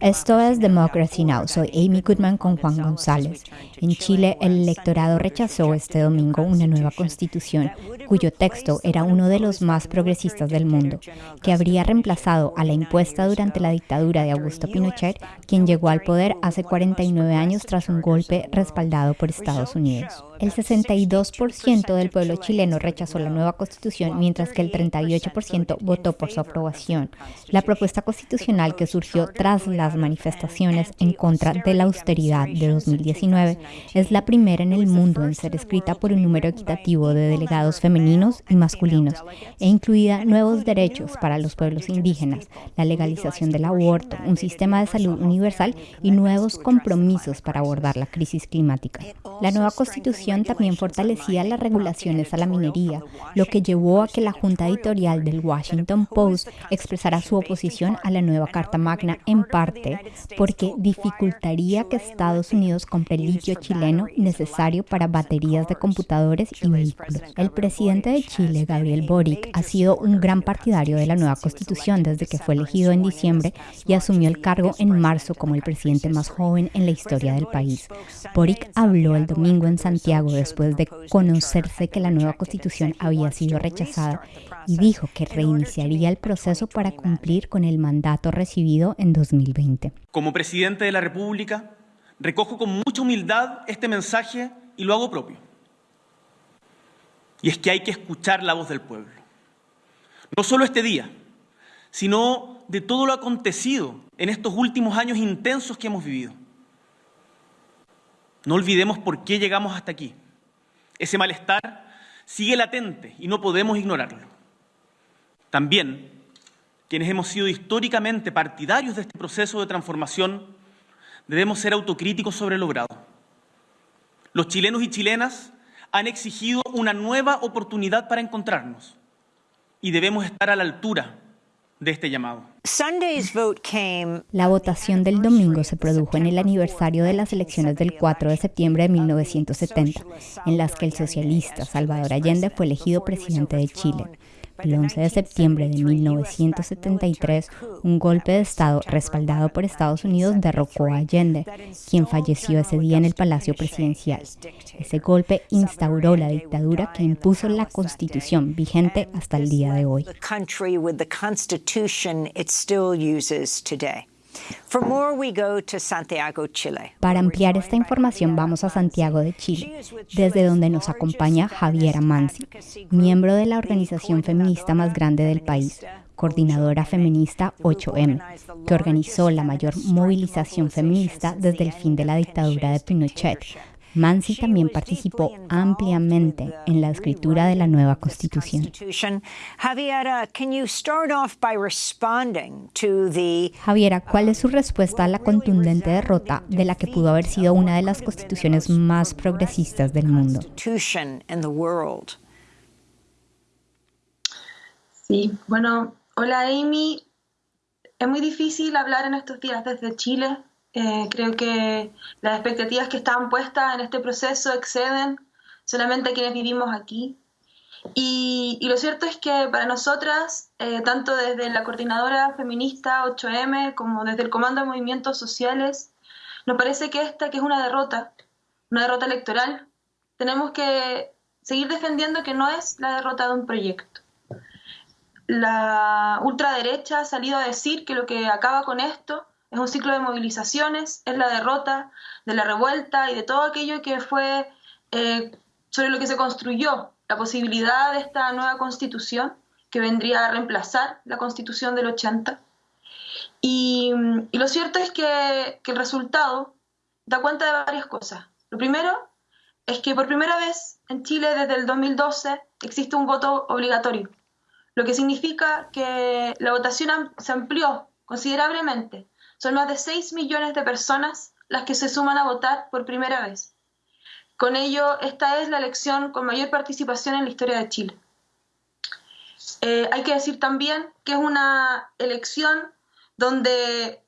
Esto es Democracy Now. Soy Amy Goodman con Juan González. En Chile, el electorado rechazó este domingo una nueva constitución cuyo texto era uno de los más progresistas del mundo, que habría reemplazado a la impuesta durante la dictadura de Augusto Pinochet, quien llegó al poder hace 49 años tras un golpe respaldado por Estados Unidos. El 62% del pueblo chileno rechazó la nueva constitución, mientras que el 38% votó por su aprobación. La propuesta constitucional que surgió tras las manifestaciones en contra de la austeridad de 2019 es la primera en el mundo en ser escrita por un número equitativo de delegados femeninos y masculinos e incluida nuevos derechos para los pueblos indígenas, la legalización del aborto, un sistema de salud universal y nuevos compromisos para abordar la crisis climática. La nueva constitución también fortalecía las regulaciones a la minería, lo que llevó a que la junta editorial del Washington Post expresara su oposición a la nueva Carta Magna en parte porque dificultaría que Estados Unidos compre litio chileno necesario para baterías de computadores y vehículos. El presidente de Chile, Gabriel Boric, ha sido un gran partidario de la nueva constitución desde que fue elegido en diciembre y asumió el cargo en marzo como el presidente más joven en la historia del país. Boric habló el domingo en Santiago después de conocerse que la nueva constitución había sido rechazada y dijo que reiniciaría el proceso para cumplir con el mandato recibido en 2020. Como presidente de la República, recojo con mucha humildad este mensaje y lo hago propio. Y es que hay que escuchar la voz del pueblo. No solo este día, sino de todo lo acontecido en estos últimos años intensos que hemos vivido. No olvidemos por qué llegamos hasta aquí. Ese malestar sigue latente y no podemos ignorarlo. También, quienes hemos sido históricamente partidarios de este proceso de transformación, debemos ser autocríticos sobre lo logrado. Los chilenos y chilenas han exigido una nueva oportunidad para encontrarnos y debemos estar a la altura de este llamado. La votación del domingo se produjo en el aniversario de las elecciones del 4 de septiembre de 1970, en las que el socialista Salvador Allende fue elegido presidente de Chile. El 11 de septiembre de 1973, un golpe de Estado respaldado por Estados Unidos derrocó a Allende, quien falleció ese día en el Palacio Presidencial. Ese golpe instauró la dictadura que impuso la Constitución vigente hasta el día de hoy. Para ampliar esta información vamos a Santiago de Chile, desde donde nos acompaña Javiera Mansi, miembro de la organización feminista más grande del país, coordinadora feminista 8M, que organizó la mayor movilización feminista desde el fin de la dictadura de Pinochet Mansi también participó ampliamente en la escritura de la nueva constitución. Javiera, ¿cuál es su respuesta a la contundente derrota de la que pudo haber sido una de las constituciones más progresistas del mundo? Sí, bueno, hola Amy. Es muy difícil hablar en estos días desde Chile eh, creo que las expectativas que estaban puestas en este proceso exceden solamente a quienes vivimos aquí. Y, lo cierto es que para nosotras, eh, tanto desde la coordinadora feminista 8M como desde el Comando de Movimientos Sociales, nos parece que esta, que es una derrota, una derrota electoral, tenemos que seguir defendiendo que no es la derrota de un proyecto. La ultraderecha ha salido a decir que lo que acaba con esto es un ciclo de movilizaciones, es la derrota de la revuelta y de todo aquello que fue eh, sobre lo que se construyó la posibilidad de esta nueva constitución que vendría a reemplazar la constitución del 80. Y, lo cierto es que, que el resultado da cuenta de varias cosas. Lo primero es que por primera vez en Chile desde el 2012 existe un voto obligatorio, lo que significa que la votación se amplió considerablemente son más de 6 millones de personas las que se suman a votar por primera vez. Con ello, esta es la elección con mayor participación en la historia de Chile. Eh, hay que decir también que es una elección donde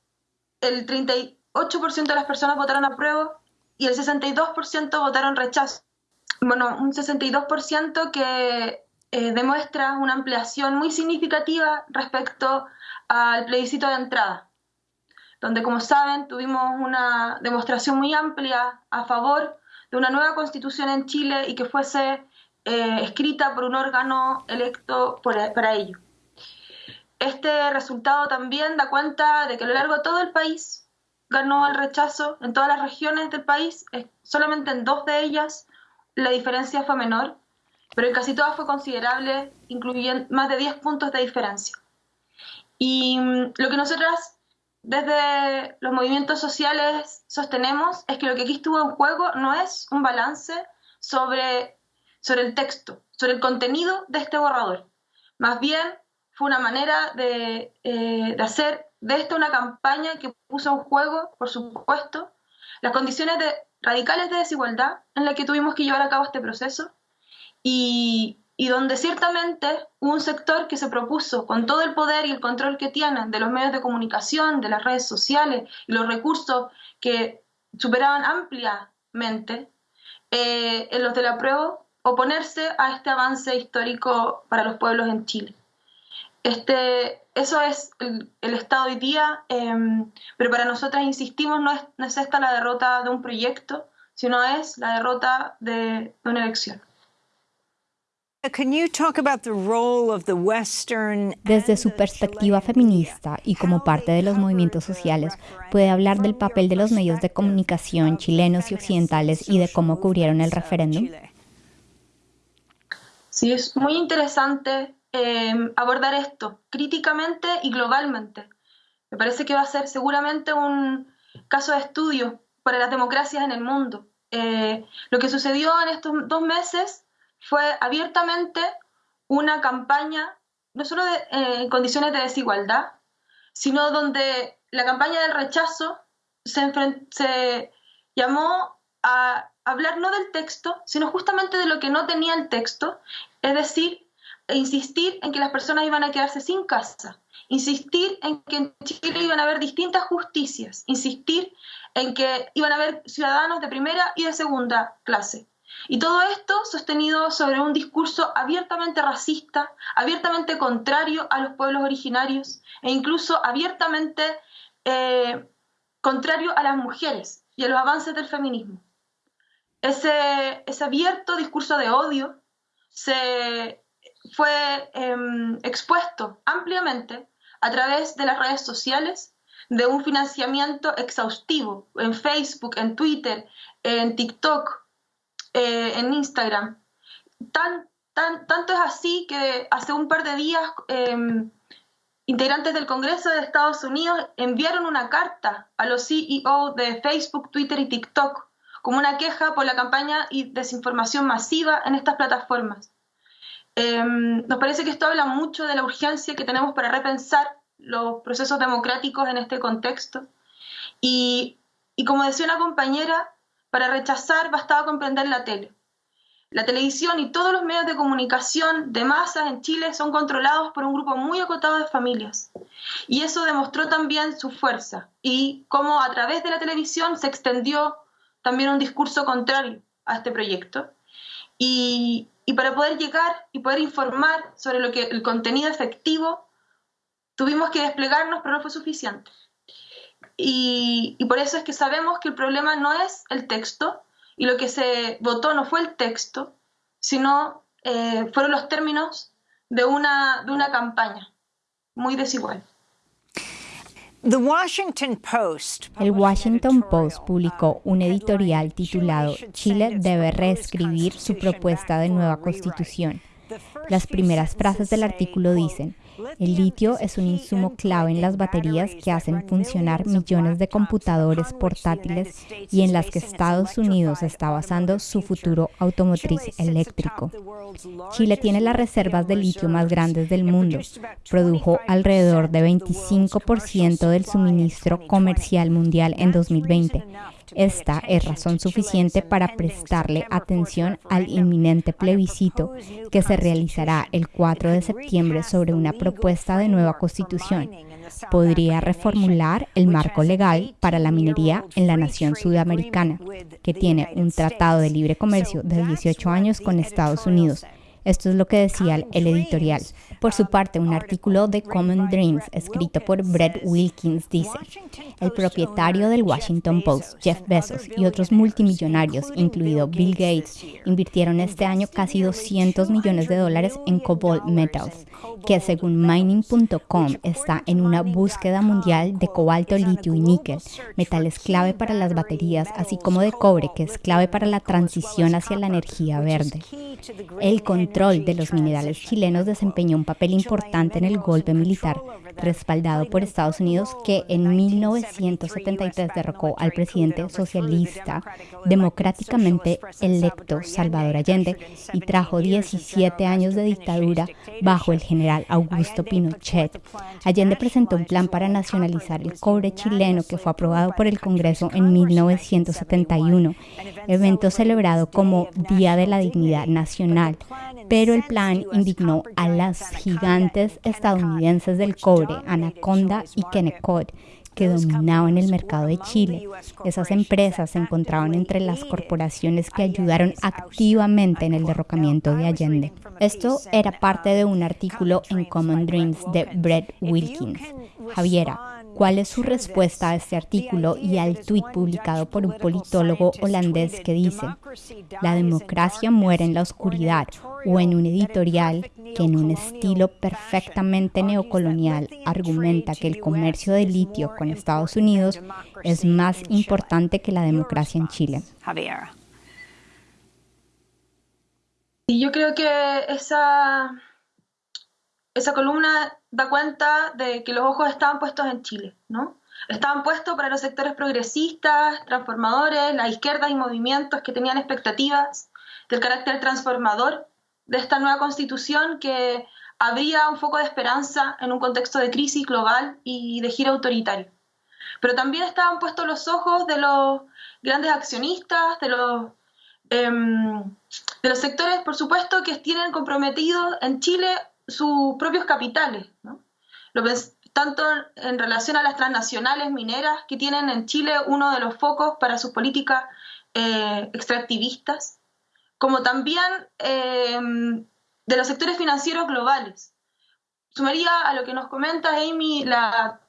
el 38% de las personas votaron a prueba y el 62% votaron rechazo. Bueno, un 62% que eh, demuestra una ampliación muy significativa respecto al plebiscito de entrada donde, como saben, tuvimos una demostración muy amplia a favor de una nueva constitución en Chile y que fuese eh, escrita por un órgano electo para ello. Este resultado también da cuenta de que a lo largo de todo el país ganó el rechazo, en todas las regiones del país, solamente en dos de ellas la diferencia fue menor, pero en casi todas fue considerable, incluyendo más de 10 puntos de diferencia. Y mm, lo que nosotras desde los movimientos sociales sostenemos es que lo que aquí estuvo en juego no es un balance sobre, sobre el texto, sobre el contenido de este borrador. Más bien fue una manera de, eh, de hacer de esto una campaña que puso en juego, por supuesto, las condiciones de, radicales de desigualdad en las que tuvimos que llevar a cabo este proceso y, y donde ciertamente un sector que se propuso, con todo el poder y el control que tienen de los medios de comunicación, de las redes sociales y los recursos que superaban ampliamente eh, en los de la prueba, oponerse a este avance histórico para los pueblos en Chile. Este, eso es el, estado hoy día, em, pero para nosotras, insistimos, no es, no es, esta la derrota de un proyecto, sino es la derrota de, de una elección. Desde su perspectiva feminista y como parte de los movimientos sociales, puede hablar del papel de los medios de comunicación chilenos y occidentales y de cómo cubrieron el referéndum. Sí, es muy interesante eh, abordar esto críticamente y globalmente. Me parece que va a ser seguramente un caso de estudio para las democracias en el mundo. Eh, lo que sucedió en estos dos meses fue abiertamente una campaña, no solo de, eh, en condiciones de desigualdad, sino donde la campaña del rechazo se, se llamó a hablar no del texto, sino justamente de lo que no tenía el texto, es decir, insistir en que las personas iban a quedarse sin casa, insistir en que en Chile iban a haber distintas justicias, insistir en que iban a haber ciudadanos de primera y de segunda clase. Y todo esto sostenido sobre un discurso abiertamente racista, abiertamente contrario a los pueblos originarios e incluso abiertamente eh, contrario a las mujeres y a los avances del feminismo. Ese, ese abierto discurso de odio se fue em, expuesto ampliamente a través de las redes sociales, de un financiamiento exhaustivo en Facebook, en Twitter, en TikTok, eh, en Instagram. Tan, tan, tanto es así que hace un par de días em, integrantes del Congreso de Estados Unidos enviaron una carta a los CEO de Facebook, Twitter y TikTok como una queja por la campaña y desinformación masiva en estas plataformas. Em, nos parece que esto habla mucho de la urgencia que tenemos para repensar los procesos democráticos en este contexto. Y, y como decía una compañera, para rechazar bastaba comprender la tele. La televisión y todos los medios de comunicación de masas en Chile son controlados por un grupo muy acotado de familias. Y eso demostró también su fuerza y cómo a través de la televisión se extendió también un discurso contrario a este proyecto. Y, y para poder llegar y poder informar sobre lo que el contenido efectivo, tuvimos que desplegarnos, pero no fue suficiente. Y, por eso es que sabemos que el problema no es el texto y lo que se votó no fue el texto, sino eh, fueron los términos de una, de una campaña muy desigual. El Washington Post publicó un editorial titulado Chile debe reescribir su propuesta de nueva constitución. Las primeras frases del artículo dicen, el litio es un insumo clave en las baterías que hacen funcionar millones de computadores portátiles y en las que Estados Unidos está basando su futuro automotriz eléctrico. Chile tiene las reservas de litio más grandes del mundo. Produjo alrededor de 25% del suministro comercial mundial en 2020 esta es razón suficiente para prestarle atención al inminente plebiscito que se realizará el 4 de septiembre sobre una propuesta de nueva constitución. Podría reformular el marco legal para la minería en la nación sudamericana, que tiene un tratado de libre comercio de 18 años con Estados Unidos Esto es lo que decía el editorial. Por su parte, un artículo de Common Dreams escrito por Brett Wilkins dice, el propietario del Washington Post, Jeff Bezos, y otros multimillonarios, incluido Bill Gates, invirtieron este año casi 200 millones de dólares en Cobalt Metals, que según mining.com está en una búsqueda mundial de cobalto, litio y níquel, metales clave para las baterías, así como de cobre, que es clave para la transición hacia la energía verde. El control de los minerales chilenos desempeñó un papel importante en el golpe militar, respaldado por Estados Unidos, que en 1973 derrocó al presidente socialista democráticamente electo Salvador Allende y trajo 17 años de dictadura bajo el general Augusto Pinochet. Allende presentó un plan para nacionalizar el cobre chileno que fue aprobado por el Congreso en 1971, evento celebrado como Día de la Dignidad Nacional, pero el plan indignó a las gigantes estadounidenses del cobre, Anaconda y Kennecott, que dominaban el mercado de Chile. Esas empresas se encontraban entre las corporaciones que ayudaron activamente en el derrocamiento de Allende. Esto era parte de un artículo en Common Dreams de Brett Wilkins. Javiera, cuál es su respuesta a este artículo y al tuit publicado por un politólogo holandés que dice, la democracia muere en la oscuridad o en un editorial que en un estilo perfectamente neocolonial argumenta que el comercio de litio con Estados Unidos es más importante que la democracia en Chile. Y yo creo que esa esa columna da cuenta de que los ojos estaban puestos en Chile, ¿no? Estaban puestos para los sectores progresistas, transformadores, las izquierdas y movimientos que tenían expectativas del carácter transformador de esta nueva constitución que abría un foco de esperanza en un contexto de crisis global y de giro autoritario. Pero también estaban puestos los ojos de los grandes accionistas, de los, em, de los sectores, por supuesto, que tienen comprometidos en Chile sus propios capitales, tanto en relación a las transnacionales mineras que tienen en Chile uno de los focos para sus políticas eh, extractivistas, como también eh, de los sectores financieros globales. Sumaría a lo que nos comenta Amy la,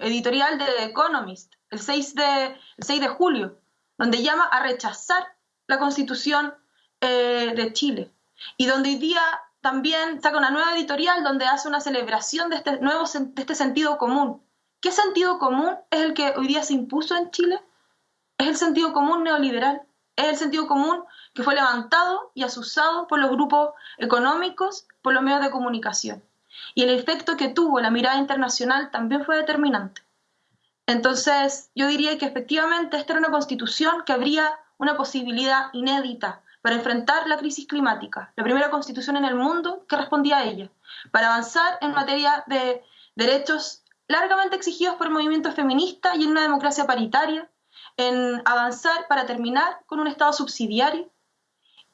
editorial de The Economist, el 6 de, el 6 de julio, donde llama a rechazar la constitución eh, de Chile y donde hoy día también saca una nueva editorial donde hace una celebración de este nuevo de este sentido común. ¿Qué sentido común es el que hoy día se impuso en Chile? Es el sentido común neoliberal. Es el sentido común que fue levantado y asusado por los grupos económicos, por los medios de comunicación. Y el efecto que tuvo la mirada internacional también fue determinante. Entonces, yo diría que efectivamente esta era una constitución que habría una posibilidad inédita para enfrentar la crisis climática, la primera constitución en el mundo que respondía a ella, para avanzar en materia de derechos largamente exigidos por el movimiento feminista y en una democracia paritaria, en avanzar para terminar con un Estado subsidiario.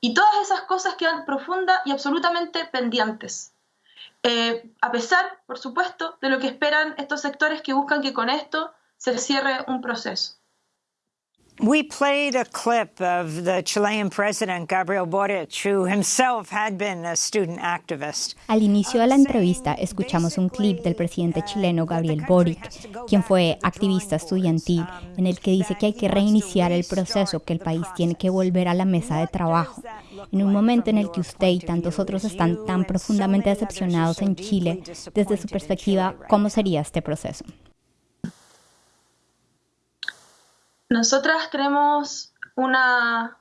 Y todas esas cosas quedan profundas y absolutamente pendientes. Eh, a pesar, por supuesto, de lo que esperan estos sectores que buscan que con esto se cierre un proceso. We played a clip of the Chilean president Gabriel Boric, who himself had been a student activist. Al inicio de la entrevista escuchamos un clip del presidente chileno Gabriel Boric, quien fue activista estudiantil, en el que dice que hay que reiniciar el proceso, que el país tiene que volver a la mesa de trabajo. En un momento en el que usted y tantos otros están tan profundamente decepcionados en Chile, desde su perspectiva, ¿cómo sería este proceso? Nosotras creemos una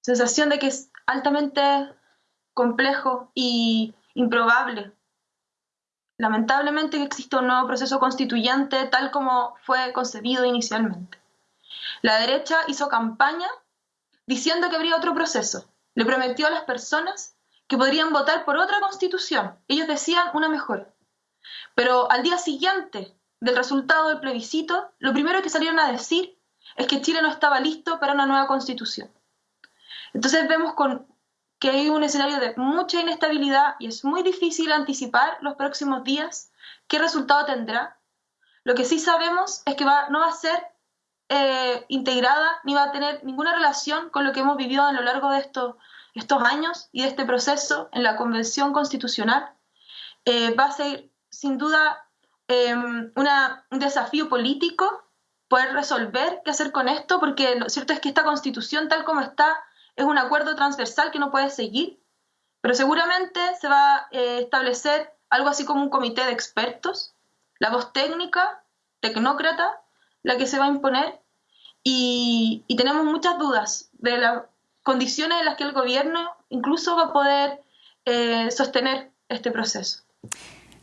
sensación de que es altamente complejo y improbable. Lamentablemente que existe un nuevo proceso constituyente tal como fue concebido inicialmente. La derecha hizo campaña diciendo que habría otro proceso. Le prometió a las personas que podrían votar por otra constitución. Ellos decían una mejor. Pero al día siguiente del resultado del plebiscito, lo primero que salieron a decir es que Chile no estaba listo para una nueva constitución. Entonces vemos que hay un escenario de mucha inestabilidad y es muy difícil anticipar los próximos días qué resultado tendrá. Lo que sí sabemos es que va, no va a ser eh, integrada ni va a tener ninguna relación con lo que hemos vivido a lo largo de estos estos años y de este proceso en la Convención Constitucional eh, va a ser sin duda em, un desafío político poder resolver qué hacer con esto, porque lo cierto es que esta constitución tal como está es un acuerdo transversal que no puede seguir, pero seguramente se va a eh, establecer algo así como un comité de expertos, la voz técnica, tecnócrata, la que se va a imponer, y, tenemos muchas dudas de las condiciones en las que el gobierno incluso va a poder eh, sostener este proceso.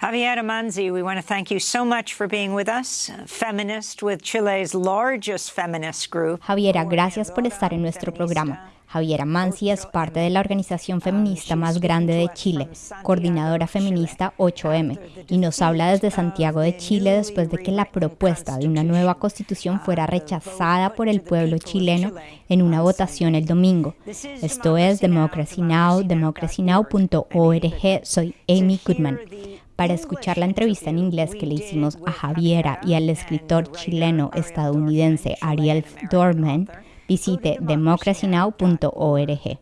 Javiera Manzi, we want to thank you so much for being with us, feminist with Chile's largest feminist group. Javiera, gracias por estar en nuestro programa. Javiera Manzi es parte de la organización feminista más grande de Chile, coordinadora feminista 8M, y nos habla desde Santiago de Chile después de que la propuesta de una nueva constitución fuera rechazada por el pueblo chileno en una votación el domingo. Esto es Democracy Now!, democracynow.org. Soy Amy Goodman. Para escuchar la entrevista en inglés que le hicimos a Javiera y al escritor chileno estadounidense Ariel Dorman, visite democracynow.org.